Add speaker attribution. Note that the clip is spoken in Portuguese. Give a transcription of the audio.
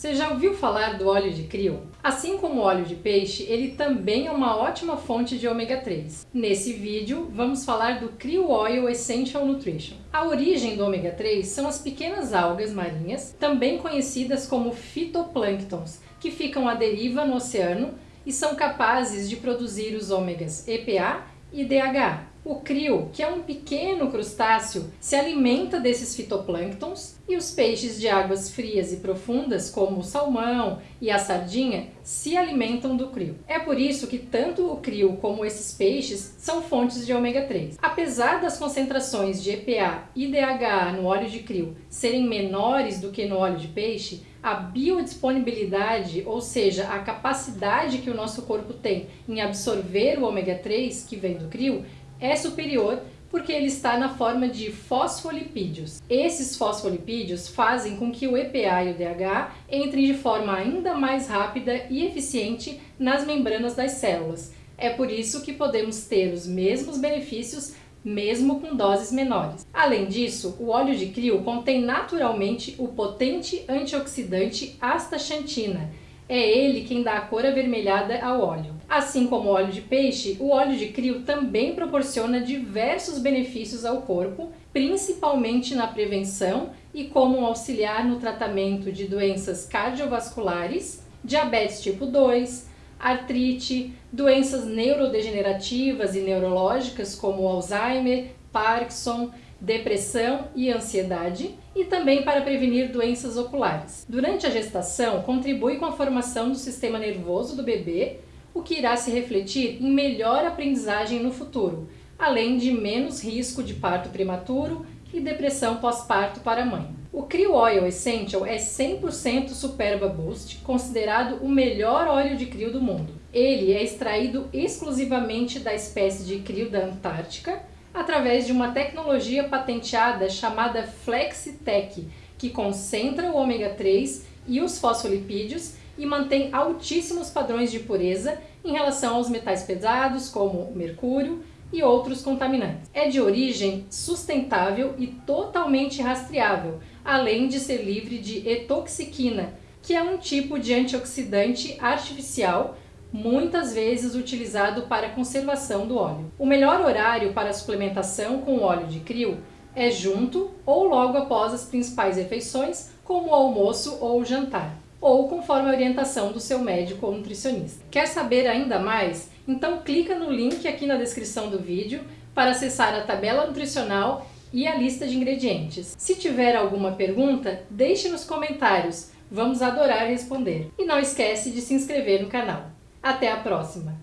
Speaker 1: Você já ouviu falar do óleo de krill? Assim como o óleo de peixe, ele também é uma ótima fonte de ômega 3. Nesse vídeo, vamos falar do Krill Oil Essential Nutrition. A origem do ômega 3 são as pequenas algas marinhas, também conhecidas como fitoplânctons, que ficam à deriva no oceano e são capazes de produzir os ômegas EPA e DHA. O krill, que é um pequeno crustáceo, se alimenta desses fitoplânctons e os peixes de águas frias e profundas, como o salmão e a sardinha, se alimentam do krill. É por isso que tanto o krill como esses peixes são fontes de ômega 3. Apesar das concentrações de EPA e DHA no óleo de krill serem menores do que no óleo de peixe, a biodisponibilidade, ou seja, a capacidade que o nosso corpo tem em absorver o ômega 3 que vem do krill, é superior porque ele está na forma de fosfolipídios. Esses fosfolipídios fazem com que o EPA e o DHA entrem de forma ainda mais rápida e eficiente nas membranas das células. É por isso que podemos ter os mesmos benefícios mesmo com doses menores. Além disso, o óleo de krill contém naturalmente o potente antioxidante astaxantina, é ele quem dá a cor avermelhada ao óleo. Assim como o óleo de peixe, o óleo de krill também proporciona diversos benefícios ao corpo, principalmente na prevenção e como auxiliar no tratamento de doenças cardiovasculares, diabetes tipo 2, artrite, doenças neurodegenerativas e neurológicas como Alzheimer, Parkinson, depressão e ansiedade e também para prevenir doenças oculares. Durante a gestação, contribui com a formação do sistema nervoso do bebê, o que irá se refletir em melhor aprendizagem no futuro, além de menos risco de parto prematuro e depressão pós-parto para a mãe. O Krill Oil Essential é 100% Superba Boost, considerado o melhor óleo de krill do mundo. Ele é extraído exclusivamente da espécie de krill da Antártica, através de uma tecnologia patenteada chamada FlexiTech, que concentra o ômega 3 e os fosfolipídios e mantém altíssimos padrões de pureza em relação aos metais pesados, como mercúrio e outros contaminantes. É de origem sustentável e totalmente rastreável, além de ser livre de etoxiquina, que é um tipo de antioxidante artificial muitas vezes utilizado para conservação do óleo. O melhor horário para a suplementação com óleo de krill é junto ou logo após as principais refeições, como o almoço ou o jantar, ou conforme a orientação do seu médico ou nutricionista. Quer saber ainda mais? Então clica no link aqui na descrição do vídeo para acessar a tabela nutricional e a lista de ingredientes. Se tiver alguma pergunta, deixe nos comentários, vamos adorar responder. E não esquece de se inscrever no canal. Até a próxima!